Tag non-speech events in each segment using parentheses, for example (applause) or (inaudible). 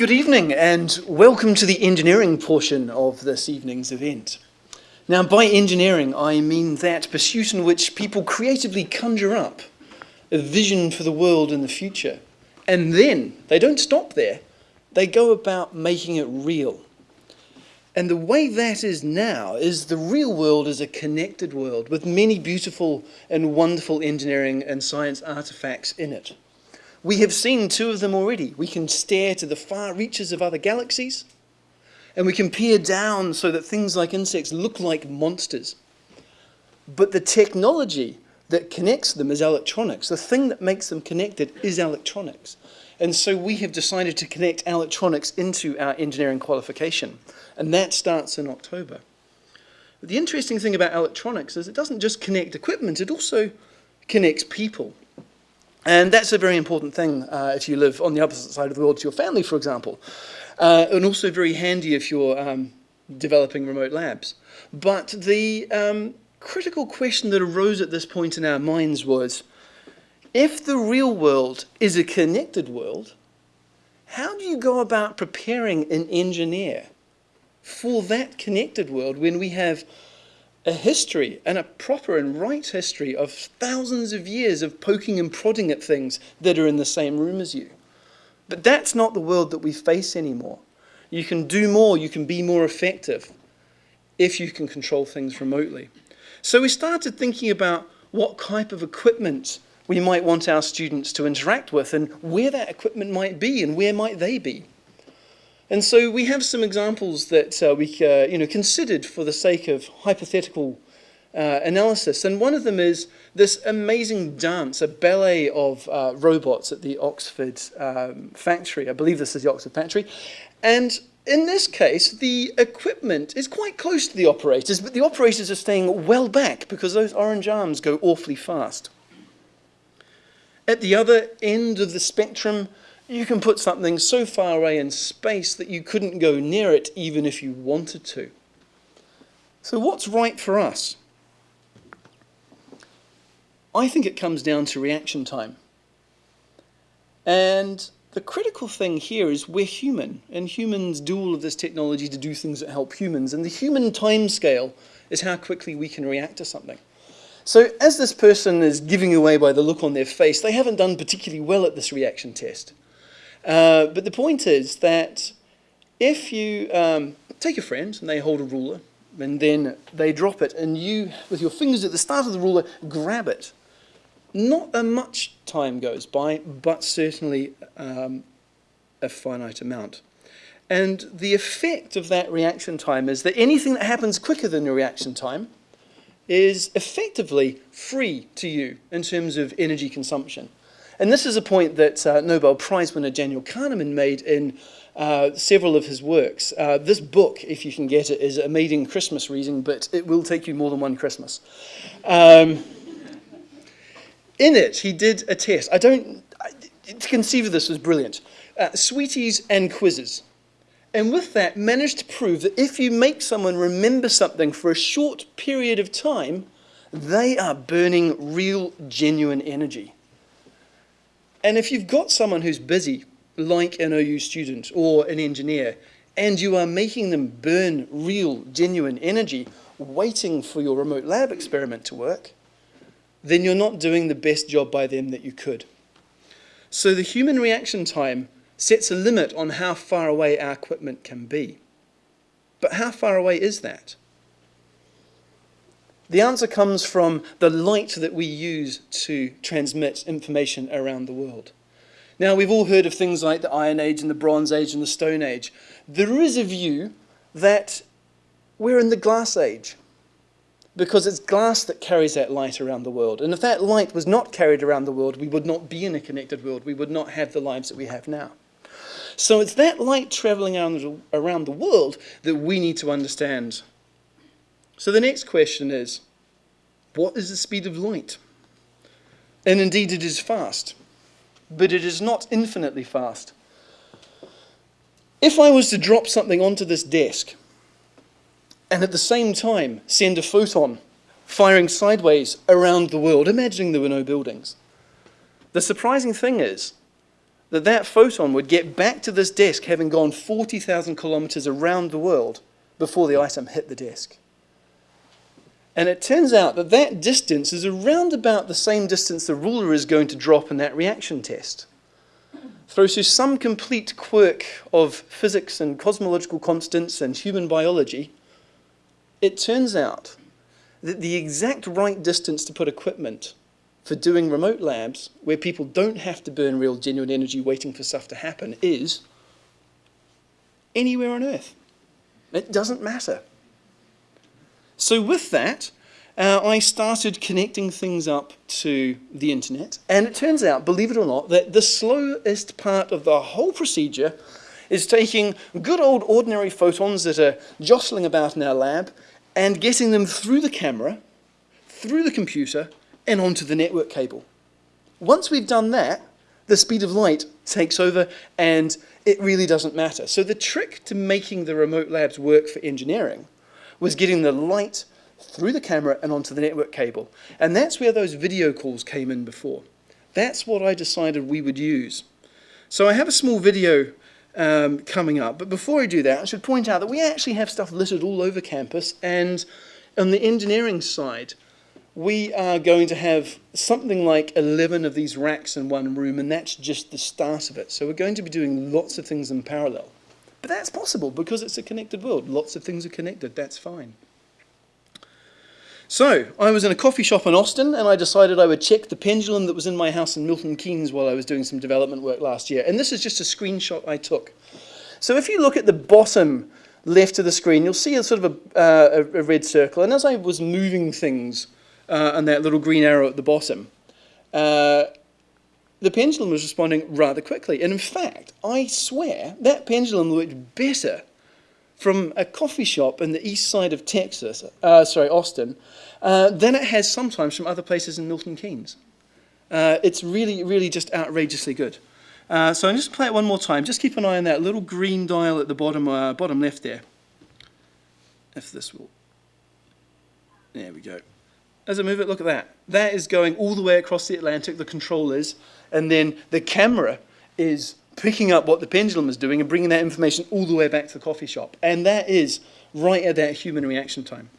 Good evening and welcome to the engineering portion of this evening's event. Now by engineering I mean that pursuit in which people creatively conjure up a vision for the world in the future and then they don't stop there, they go about making it real. And the way that is now is the real world is a connected world with many beautiful and wonderful engineering and science artifacts in it. We have seen two of them already. We can stare to the far reaches of other galaxies, and we can peer down so that things like insects look like monsters. But the technology that connects them is electronics. The thing that makes them connected is electronics. And so we have decided to connect electronics into our engineering qualification. And that starts in October. But the interesting thing about electronics is it doesn't just connect equipment, it also connects people. And that's a very important thing uh, if you live on the opposite side of the world to your family, for example. Uh, and also very handy if you're um, developing remote labs. But the um, critical question that arose at this point in our minds was, if the real world is a connected world, how do you go about preparing an engineer for that connected world when we have a history and a proper and right history of thousands of years of poking and prodding at things that are in the same room as you. But that's not the world that we face anymore. You can do more, you can be more effective if you can control things remotely. So we started thinking about what type of equipment we might want our students to interact with and where that equipment might be and where might they be. And so we have some examples that uh, we uh, you know, considered for the sake of hypothetical uh, analysis. And one of them is this amazing dance, a ballet of uh, robots at the Oxford um, factory. I believe this is the Oxford factory. And in this case, the equipment is quite close to the operators, but the operators are staying well back because those orange arms go awfully fast. At the other end of the spectrum, you can put something so far away in space that you couldn't go near it even if you wanted to. So what's right for us? I think it comes down to reaction time. And the critical thing here is we're human, and humans do all of this technology to do things that help humans, and the human time scale is how quickly we can react to something. So as this person is giving away by the look on their face, they haven't done particularly well at this reaction test. Uh, but the point is that if you um, take a friend and they hold a ruler and then they drop it and you, with your fingers at the start of the ruler, grab it, not a much time goes by, but certainly um, a finite amount. And the effect of that reaction time is that anything that happens quicker than your reaction time is effectively free to you in terms of energy consumption. And this is a point that uh, Nobel Prize winner Daniel Kahneman made in uh, several of his works. Uh, this book, if you can get it, is a maiden Christmas reading, but it will take you more than one Christmas. Um, in it, he did a test. I don't, I, to conceive of this was brilliant. Uh, sweeties and quizzes. And with that, managed to prove that if you make someone remember something for a short period of time, they are burning real, genuine energy. And if you've got someone who's busy, like an OU student or an engineer, and you are making them burn real, genuine energy, waiting for your remote lab experiment to work, then you're not doing the best job by them that you could. So the human reaction time sets a limit on how far away our equipment can be. But how far away is that? The answer comes from the light that we use to transmit information around the world. Now, we've all heard of things like the Iron Age and the Bronze Age and the Stone Age. There is a view that we're in the Glass Age because it's glass that carries that light around the world. And if that light was not carried around the world, we would not be in a connected world. We would not have the lives that we have now. So it's that light traveling around the world that we need to understand so the next question is, what is the speed of light? And indeed it is fast, but it is not infinitely fast. If I was to drop something onto this desk and at the same time send a photon firing sideways around the world, imagining there were no buildings, the surprising thing is that that photon would get back to this desk having gone 40,000 kilometers around the world before the item hit the desk. And it turns out that that distance is around about the same distance the ruler is going to drop in that reaction test. Through some complete quirk of physics and cosmological constants and human biology, it turns out that the exact right distance to put equipment for doing remote labs where people don't have to burn real genuine energy waiting for stuff to happen is anywhere on Earth. It doesn't matter. So with that, uh, I started connecting things up to the internet. And it turns out, believe it or not, that the slowest part of the whole procedure is taking good old ordinary photons that are jostling about in our lab and getting them through the camera, through the computer, and onto the network cable. Once we've done that, the speed of light takes over and it really doesn't matter. So the trick to making the remote labs work for engineering was getting the light through the camera and onto the network cable. And that's where those video calls came in before. That's what I decided we would use. So I have a small video um, coming up. But before I do that, I should point out that we actually have stuff littered all over campus. And on the engineering side, we are going to have something like 11 of these racks in one room, and that's just the start of it. So we're going to be doing lots of things in parallel. But that's possible because it's a connected world. Lots of things are connected. That's fine. So, I was in a coffee shop in Austin and I decided I would check the pendulum that was in my house in Milton Keynes while I was doing some development work last year. And this is just a screenshot I took. So if you look at the bottom left of the screen, you'll see a sort of a, uh, a red circle. And as I was moving things uh, and that little green arrow at the bottom, uh, the pendulum was responding rather quickly. And in fact, I swear that pendulum looked better from a coffee shop in the east side of Texas, uh, sorry, Austin, uh, than it has sometimes from other places in Milton Keynes. Uh, it's really, really just outrageously good. Uh, so I'm just play it one more time. Just keep an eye on that little green dial at the bottom, uh, bottom left there. If this will, there we go. As I move it, look at that. That is going all the way across the Atlantic, the control is, and then the camera is picking up what the pendulum is doing and bringing that information all the way back to the coffee shop. And that is right at that human reaction time.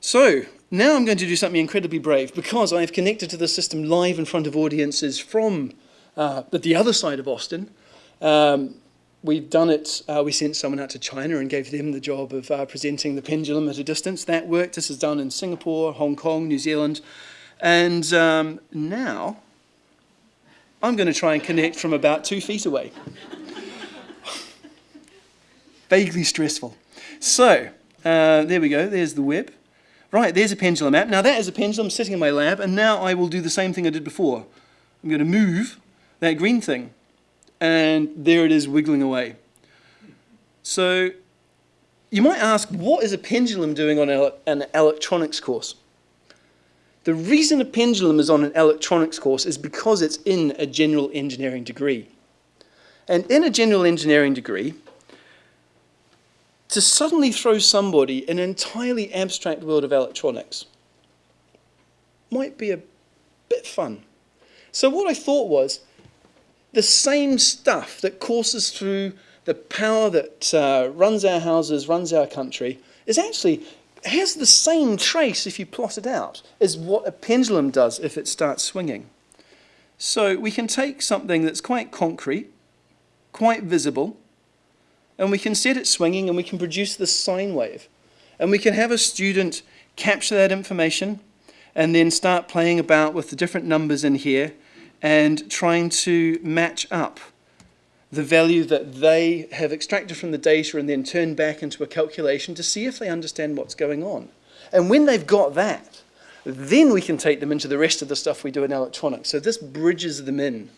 So now I'm going to do something incredibly brave because I've connected to the system live in front of audiences from uh, the other side of Austin. Um, we've done it, uh, we sent someone out to China and gave them the job of uh, presenting the pendulum at a distance. That worked. This is done in Singapore, Hong Kong, New Zealand. And um, now I'm going to try and connect from about two feet away. (laughs) Vaguely stressful. So, uh, there we go. There's the web. Right, there's a pendulum app. Now that is a pendulum sitting in my lab, and now I will do the same thing I did before. I'm going to move that green thing, and there it is wiggling away. So you might ask, what is a pendulum doing on an electronics course? The reason a pendulum is on an electronics course is because it's in a general engineering degree. And in a general engineering degree, to suddenly throw somebody an entirely abstract world of electronics might be a bit fun. So what I thought was, the same stuff that courses through the power that uh, runs our houses, runs our country, is actually has the same trace, if you plot it out, as what a pendulum does if it starts swinging. So we can take something that's quite concrete, quite visible, and we can set it swinging and we can produce this sine wave. And we can have a student capture that information and then start playing about with the different numbers in here and trying to match up the value that they have extracted from the data and then turn back into a calculation to see if they understand what's going on. And when they've got that, then we can take them into the rest of the stuff we do in electronics. So this bridges them in.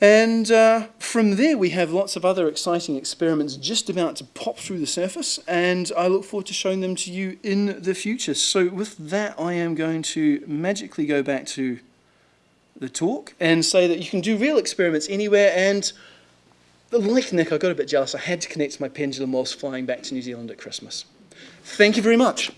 And uh, from there, we have lots of other exciting experiments just about to pop through the surface, and I look forward to showing them to you in the future. So with that, I am going to magically go back to the talk and say that you can do real experiments anywhere and like Nick, I got a bit jealous. I had to connect my pendulum whilst flying back to New Zealand at Christmas. Thank you very much.